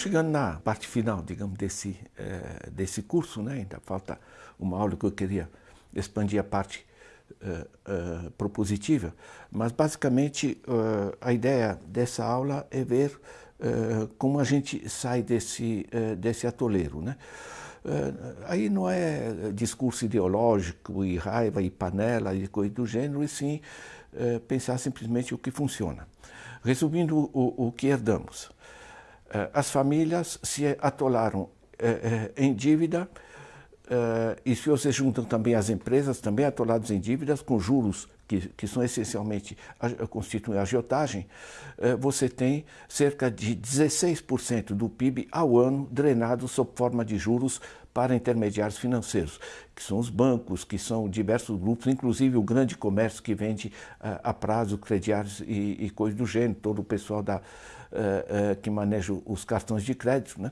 Estamos chegando na parte final, digamos, desse, é, desse curso, né? Ainda falta uma aula que eu queria expandir a parte é, é, propositiva, mas basicamente a ideia dessa aula é ver como a gente sai desse, desse atoleiro, né? aí não é discurso ideológico e raiva e panela e coisa do gênero, e sim pensar simplesmente o que funciona. Resumindo o, o que herdamos. Eh, as famílias se atolaram eh, eh, em dívida e se você juntam também as empresas, também atoladas em dívidas, com juros que, que são essencialmente, constituem agiotagem, você tem cerca de 16% do PIB ao ano drenado sob forma de juros para intermediários financeiros, que são os bancos, que são diversos grupos, inclusive o grande comércio que vende a prazo, crediários e, e coisas do gênero, todo o pessoal da, uh, que maneja os cartões de crédito. Né?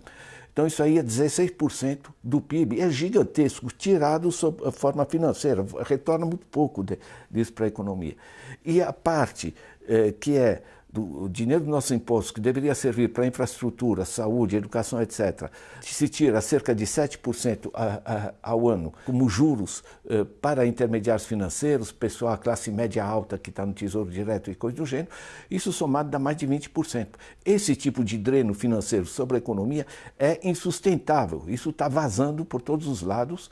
Então isso aí é 16% do PIB, é gigantesco, tirado sob a forma financeira, retorna muito pouco de, disso para a economia. E a parte uh, que é do dinheiro do nosso imposto, que deveria servir para infraestrutura, saúde, educação, etc., se tira cerca de 7% a, a, ao ano como juros eh, para intermediários financeiros, pessoal, classe média alta que está no Tesouro Direto e coisa do gênero, isso somado dá mais de 20%. Esse tipo de dreno financeiro sobre a economia é insustentável, isso está vazando por todos os lados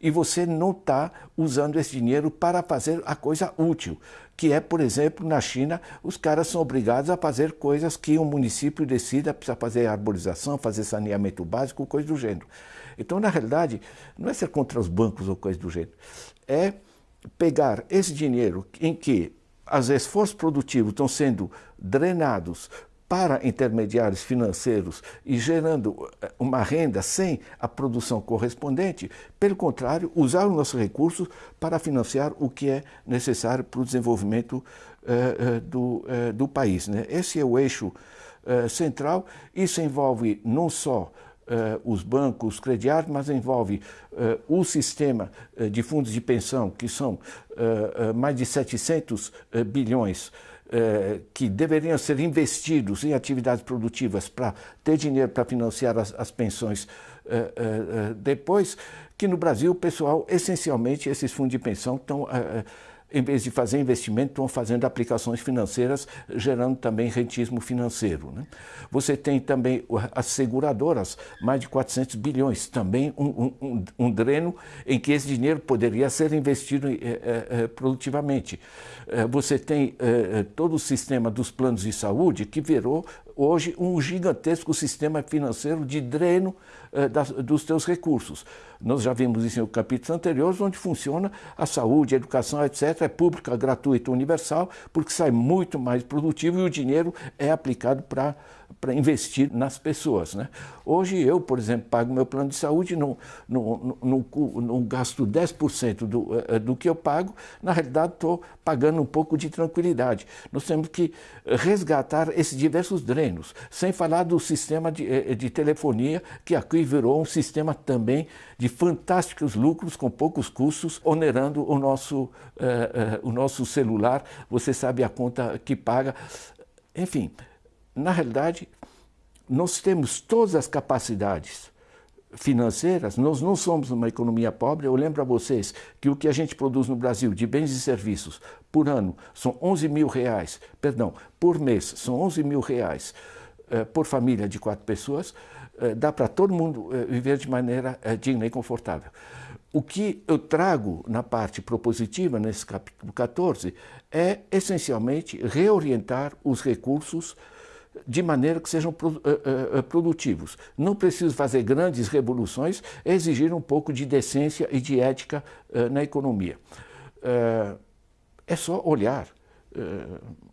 e você não está usando esse dinheiro para fazer a coisa útil, que é, por exemplo, na China, os caras são obrigados a fazer coisas que um município decida, precisa fazer arborização, fazer saneamento básico, coisa do gênero. Então, na realidade, não é ser contra os bancos ou coisa do gênero, é pegar esse dinheiro em que os esforços produtivos estão sendo drenados para intermediários financeiros e gerando eh, uma renda sem a produção correspondente, pelo contrário, usar os nossos recursos para financiar o que é necessário para o desenvolvimento uh, uh, do, uh, do país. Né? Esse é o eixo central. Isso envolve não só os bancos, os crediários, mas envolve o sistema de fundos de pensão, que são mais de 700 bilhões eh, que deveriam ser investidos em atividades produtivas para ter dinheiro para financiar as, as pensões eh, eh, depois, que no Brasil o pessoal, essencialmente, esses fundos de pensão estão em vez de fazer investimento, estão fazendo aplicações financeiras, gerando também rentismo financeiro. Né? Você tem também as seguradoras, mais de 400 bilhões, também um, um, um dreno em que esse dinheiro poderia ser investido eh, eh produtivamente. Você tem todo o sistema dos planos de saúde que virou hoje um gigantesco sistema financeiro de dreno eh, das, dos teus recursos. Nós já vimos isso em capítulos anteriores, onde funciona a saúde, a educação, etc. É pública, gratuita, universal, porque sai muito mais produtivo e o dinheiro é aplicado para para investir nas pessoas. Né? Hoje eu, por exemplo, pago meu plano de saúde, não, não, não, não gasto 10% do, eh, do que eu pago, na realidade estou pagando um pouco de tranquilidade. Nós temos que resgatar esses diversos drenos, sem falar do sistema de, eh, de telefonia, que aqui virou um sistema também de fantásticos lucros com poucos custos, onerando o nosso, o nosso celular, você sabe a conta que paga. Enfim, na realidade, nós temos todas as capacidades financeiras, nós não somos uma economia pobre. Eu lembro a vocês que o que a gente produz no Brasil de bens e serviços por ano são 11 mil reais, perdão, por mês são 11 mil reais eh, por família de quatro pessoas, eh, dá para todo mundo eh, viver de maneira eh, digna e confortável. O que eu trago na parte propositiva, nesse capítulo 14, é essencialmente reorientar os recursos de maneira que sejam uh, uh, produtivos. Não preciso fazer grandes revoluções, exigir um pouco de decência e de ética na economia. é só olhar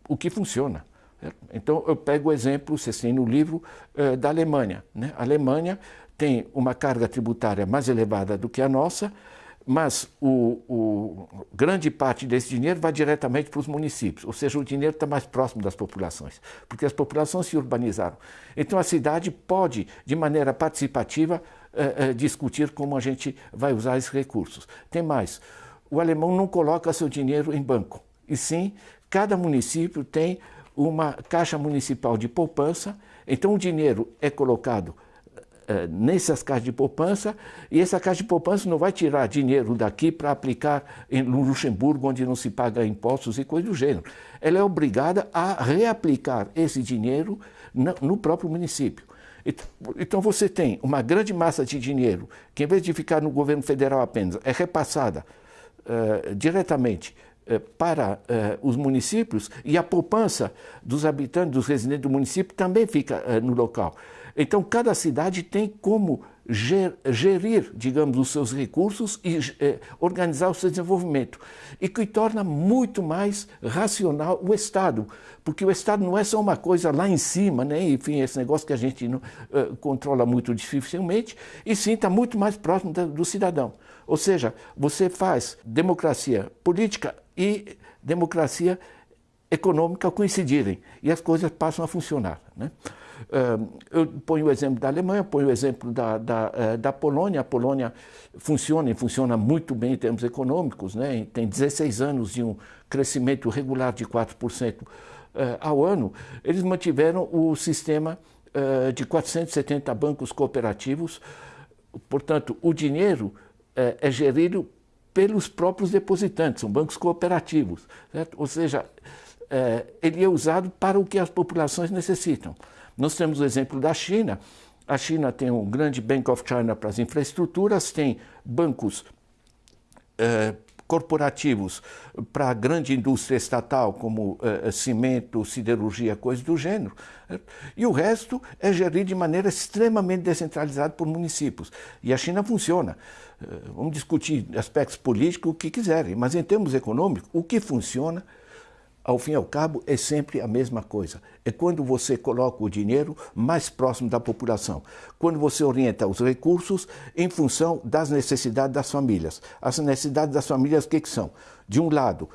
o que funciona. Então, eu pego o exemplo, vocês têm no livro, da Alemanha. Né? A Alemanha tem uma carga tributária mais elevada do que a nossa, mas o, o, grande parte desse dinheiro vai diretamente para os municípios, ou seja, o dinheiro está mais próximo das populações, porque as populações se urbanizaram. Então a cidade pode, de maneira participativa, eh, eh, discutir como a gente vai usar esses recursos. Tem mais, o alemão não coloca seu dinheiro em banco, e sim, cada município tem uma caixa municipal de poupança Então o dinheiro é colocado nessas caixas de poupança e essa caixa de poupança não vai tirar dinheiro daqui para aplicar em Luxemburgo, onde não se paga impostos e coisas do gênero. Ela é obrigada a reaplicar esse dinheiro no próprio município. Então você tem uma grande massa de dinheiro que, em vez de ficar no governo federal apenas, é repassada uh, diretamente para uh, os municípios e a poupança dos habitantes, dos residentes do município também fica no local. Então cada cidade tem como gerir, digamos, os seus recursos e eh, organizar o seu desenvolvimento. E que torna muito mais racional o Estado, porque o Estado não é só uma coisa lá em cima, né? enfim, esse negócio que a gente não, eh, controla muito dificilmente, e sim está muito mais próximo da, do cidadão. Ou seja, você faz democracia política e democracia econômica coincidirem, e as coisas passam a funcionar. Né? Eu ponho o exemplo da Alemanha, ponho o exemplo da, da, eh, da Polônia. A Polônia funciona e funciona muito bem em termos econômicos, né? tem 16 anos de um crescimento regular de 4% eh, ao ano. Eles mantiveram o sistema eh, de 470 bancos cooperativos, portanto, o dinheiro é gerido pelos próprios depositantes, são bancos cooperativos, certo? ou seja, ele é usado para o que as populações necessitam. Nós temos o exemplo da China. A China tem um grande Bank of China para as infraestruturas, tem bancos eh, corporativos para a grande indústria estatal, como eh, cimento, siderurgia, coisas do gênero. E o resto é gerido de maneira extremamente descentralizada por municípios. E a China funciona. Eh, vamos discutir aspectos políticos, o que quiserem, mas em termos econômicos, o que funciona ao fim e ao cabo, é sempre a mesma coisa. É quando você coloca o dinheiro mais próximo da população, quando você orienta os recursos em função das necessidades das famílias. As necessidades das famílias, o que, que são? De um lado,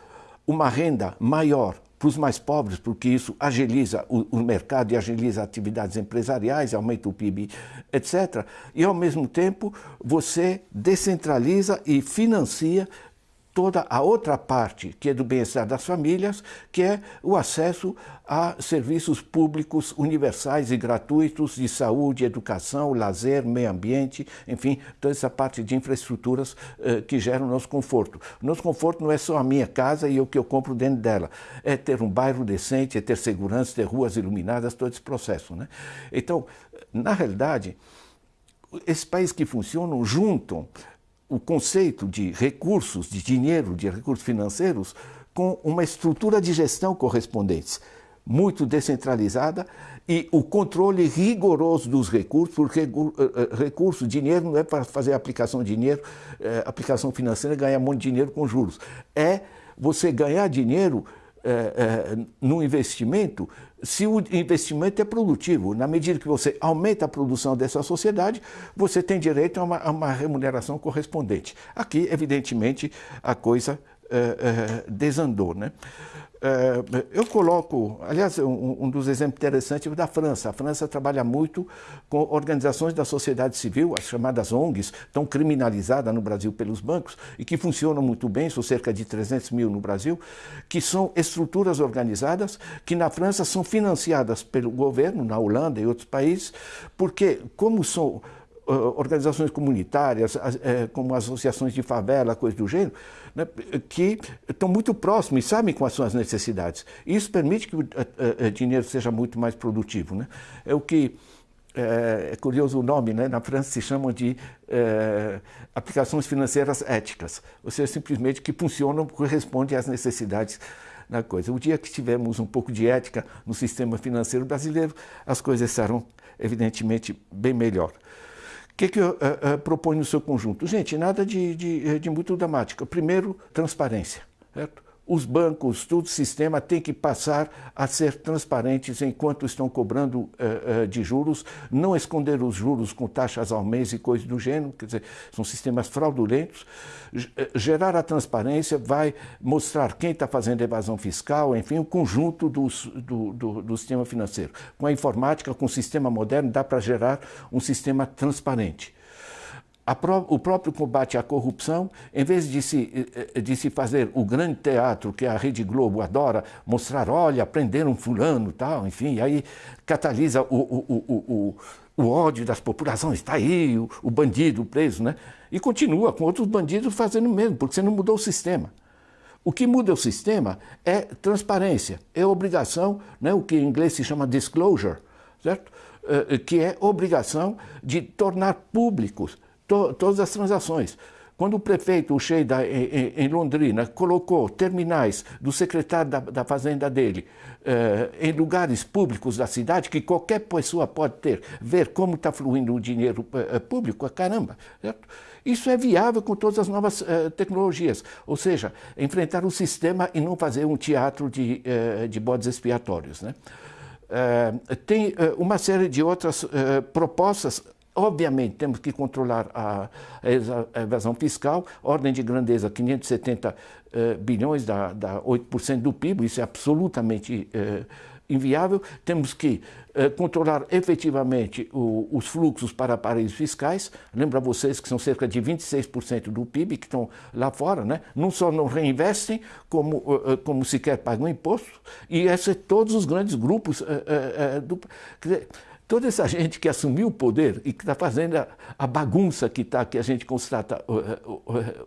uma renda maior para os mais pobres, porque isso agiliza o, o, mercado e agiliza atividades empresariais, aumenta o PIB, etc. E, ao mesmo tempo, você descentraliza e financia toda a outra parte, que é do bem-estar das famílias, que é o acesso a serviços públicos universais e gratuitos de saúde, educação, lazer, meio ambiente, enfim, toda essa parte de infraestruturas eh, que geram o nosso conforto. O nosso conforto não é só a minha casa e o que eu compro dentro dela, é ter um bairro decente, é ter segurança, ter ruas iluminadas, todo esse processo. Né? Então, na realidade, esses países que funcionam juntam o conceito de recursos, de dinheiro, de recursos financeiros, com uma estrutura de gestão correspondente, muito descentralizada e o controle rigoroso dos recursos, porque eh, eh, recurso, dinheiro não é para fazer aplicação de dinheiro, é, aplicação financeira, ganhar muito dinheiro com juros. É você ganhar dinheiro é, é, no investimento se o investimento é produtivo. Na medida que você aumenta a produção dessa sociedade, você tem direito a uma, a uma remuneração correspondente. Aqui, evidentemente, a coisa é, desandou. Né? É, eu coloco, aliás, um, dos exemplos interessantes é da França. A França trabalha muito com organizações da sociedade civil, as chamadas ONGs, tão criminalizadas no Brasil pelos bancos e que funcionam muito bem, são cerca de 300 mil no Brasil, que são estruturas organizadas que na França são financiadas pelo governo, na Holanda e outros países, porque como são organizações comunitárias, é, como associações de favela, coisas do gênero, né, que estão muito próximos e sabem quais são as necessidades. Isso permite que o dinheiro seja muito mais produtivo. Né? É o que é, é, curioso o nome, né? na França se chamam de é, aplicações financeiras éticas, ou seja, simplesmente que funcionam, correspondem às necessidades da coisa. O dia que tivermos um pouco de ética no sistema financeiro brasileiro, as coisas serão evidentemente bem melhor. Que, que eu uh, uh, proponho no seu conjunto? Gente, nada de, de, de muito dramático. Primeiro, transparência. Certo? Os bancos, todo o sistema tem que passar a ser transparentes enquanto estão cobrando uh, uh, de juros, não esconder os juros com taxas ao mês e coisas do gênero, quer dizer, são sistemas fraudulentos. Eh, gerar a transparência vai mostrar quem está fazendo evasão fiscal, enfim, o conjunto dos, do, do, do sistema financeiro. Com a informática, com o sistema moderno, dá para gerar um sistema transparente. Pró o próprio combate à corrupção, em vez de se, eh, de se fazer o grande teatro que a Rede Globo adora, mostrar, olha, prenderam fulano, tal, enfim, aí catalisa o, o, o, o, ódio das populações, está aí o, o bandido preso, né? E continua com outros bandidos fazendo o mesmo, porque você não mudou o sistema. O que muda o sistema é transparência, é obrigação, né, o que em inglês se chama disclosure, certo? Eh, que é obrigação de tornar públicos to todas as transações. Quando o prefeito, Sheida, em, em, Londrina, colocou terminais do secretário da, da Fazenda dele eh, em lugares públicos da cidade, que qualquer pessoa pode ter, ver como está fluindo o dinheiro eh, público, caramba, certo? Isso é viável com todas as novas eh, tecnologias, ou seja, enfrentar o sistema e não fazer um teatro de, eh, de bodes expiatórios. Né? Uh, tem uma série de outras propostas. Obviamente, temos que controlar a, evasão fiscal, ordem de grandeza 570 bilhões, dá, dá 8% do PIB, isso é absolutamente inviável. Temos que eh, controlar efetivamente o, os fluxos para paraísos fiscais. Lembra vocês que são cerca de 26% do PIB que estão lá fora, né? não só não reinvestem, como, uh, como sequer pagam imposto. E esses todos os grandes grupos uh, do. Quer dizer, toda essa gente que assumiu o poder e que está fazendo a, a, bagunça que, tá, que a gente constata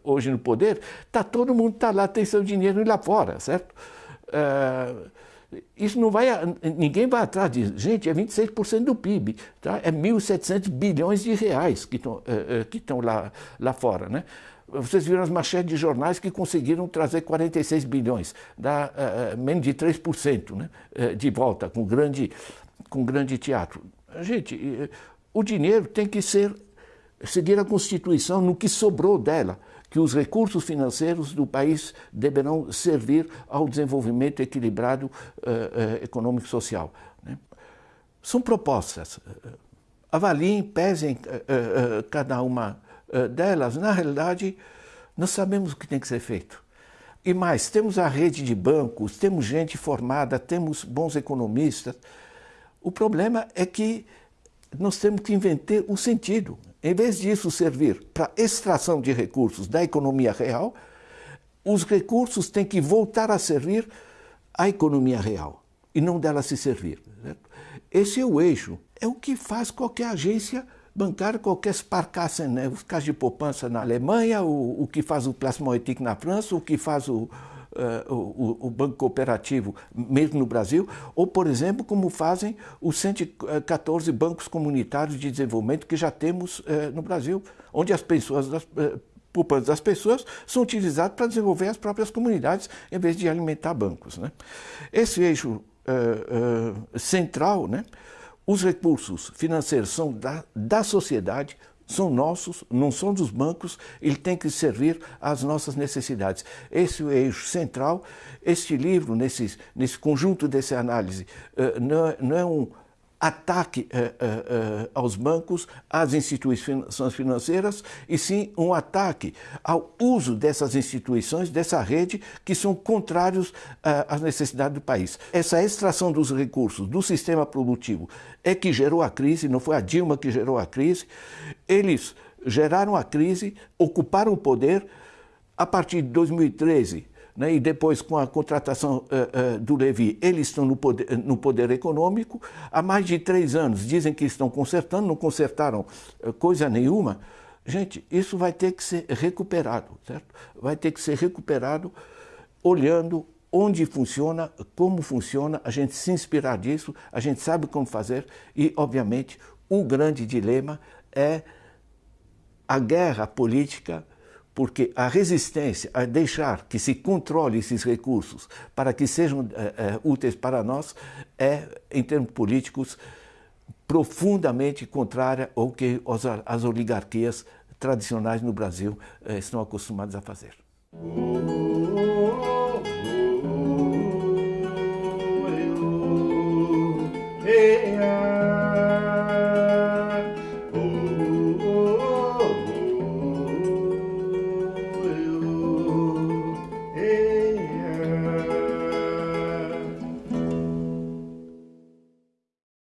hoje no poder, tá, todo mundo está lá, tem seu dinheiro lá fora, certo? Uh, isso não vai, ninguém vai atrás disso. Gente, é 26% do PIB, tá? é 1.700 bilhões de reais que estão, é, é, estão lá, lá fora. Né? Vocês viram as manchetes de jornais que conseguiram trazer 46 bilhões, dá uh, menos de 3% né? de volta, com grande, com grande teatro. Gente, o dinheiro tem que ser, seguir a Constituição no que sobrou dela que os recursos financeiros do país deverão servir ao desenvolvimento equilibrado uh, uh, econômico-social. Né? São propostas. Avaliem, pesem uh, cada uma delas. Na realidade, nós sabemos o que tem que ser feito. E mais, temos a rede de bancos, temos gente formada, temos bons economistas. O problema é que nós temos que inventar um sentido. Em vez disso servir para extração de recursos da economia real, os recursos têm que voltar a servir à economia real e não dela se servir. Certo? Esse é o eixo. É o que faz qualquer agência bancária, qualquer Sparkassen, né? os casos de poupança na Alemanha, o, o que faz o Plasmoetic na França, o que faz o, uh, o, o, Banco Cooperativo, mesmo no Brasil, ou, por exemplo, como fazem os 114 bancos comunitários de desenvolvimento que já temos uh, no Brasil, onde as pessoas, das, uh, poupanças das pessoas são utilizadas para desenvolver as próprias comunidades, em vez de alimentar bancos. Né? Esse eixo central, né? os recursos financeiros são da, da sociedade, são nossos, não são dos bancos, ele tem que servir às nossas necessidades. Esse é o eixo central. Este livro, nesse, nesse conjunto dessa análise, eh, não é, não é um ataque uh, uh, uh, aos bancos, às instituições financeiras, e sim um ataque ao uso dessas instituições, dessa rede, que são contrários às necessidades do país. Essa extração dos recursos do sistema produtivo é que gerou a crise, não foi a Dilma que gerou a crise. Eles geraram a crise, ocuparam o poder. A partir de 2013, né, e depois com a contratação uh, uh, do Levi, eles estão no poder, no poder, econômico. Há mais de três anos dizem que estão consertando, não consertaram coisa nenhuma. Gente, isso vai ter que ser recuperado, certo? Vai ter que ser recuperado olhando onde funciona, como funciona, a gente se inspirar disso, a gente sabe como fazer e, obviamente, o grande dilema é a guerra política porque a resistência a deixar que se controle esses recursos para que sejam é, é, úteis para nós é, em termos políticos, profundamente contrária ao que as oligarquias tradicionais no Brasil é, estão acostumadas a fazer.